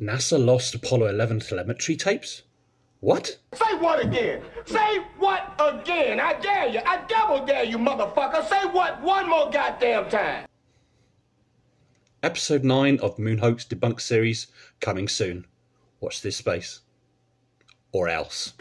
NASA lost Apollo 11 telemetry tapes? What? Say what again? Say what again? I dare you. I double dare you, motherfucker. Say what one more goddamn time. Episode 9 of Moon Hoax Debunk series coming soon. Watch this space. Or else.